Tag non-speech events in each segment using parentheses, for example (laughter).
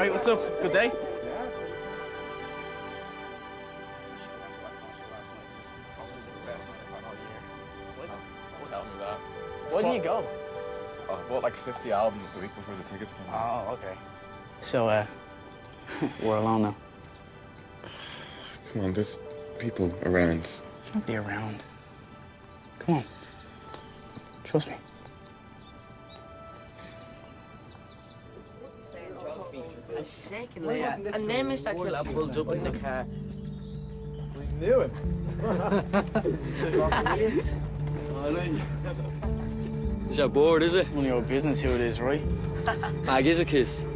Hey. All right, what's up? Good day? Tell me that. Why didn't you go? Oh, I bought like 50 albums the week before the tickets came out. Oh, okay. So, uh, (laughs) we're alone now. Come on, there's people around. There's nobody around. Come on. Trust me. Secondly, uh, and then Mr. Killer pulled up in the car. Knew it. Is that bored, is it? None of your business who it is, right? Mag is a kiss.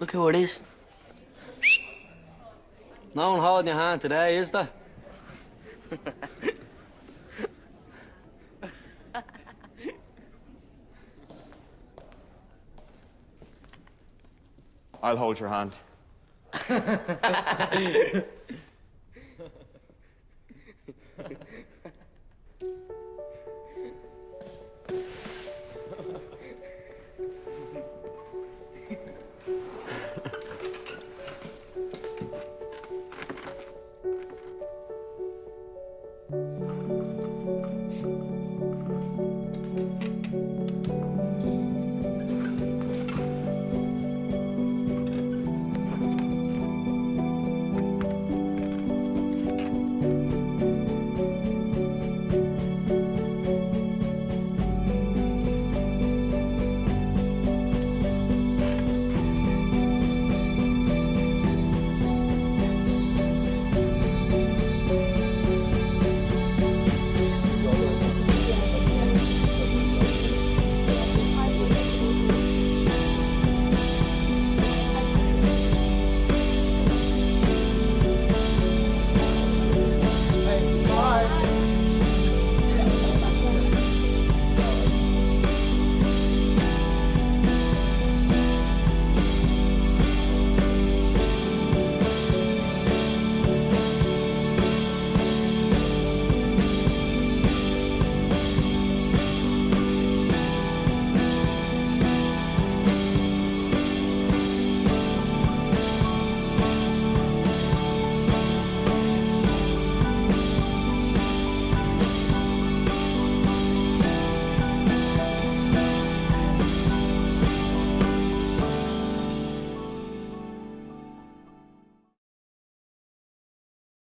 Look who it is. No one holding your hand today, is there? I'll hold your hand. (laughs)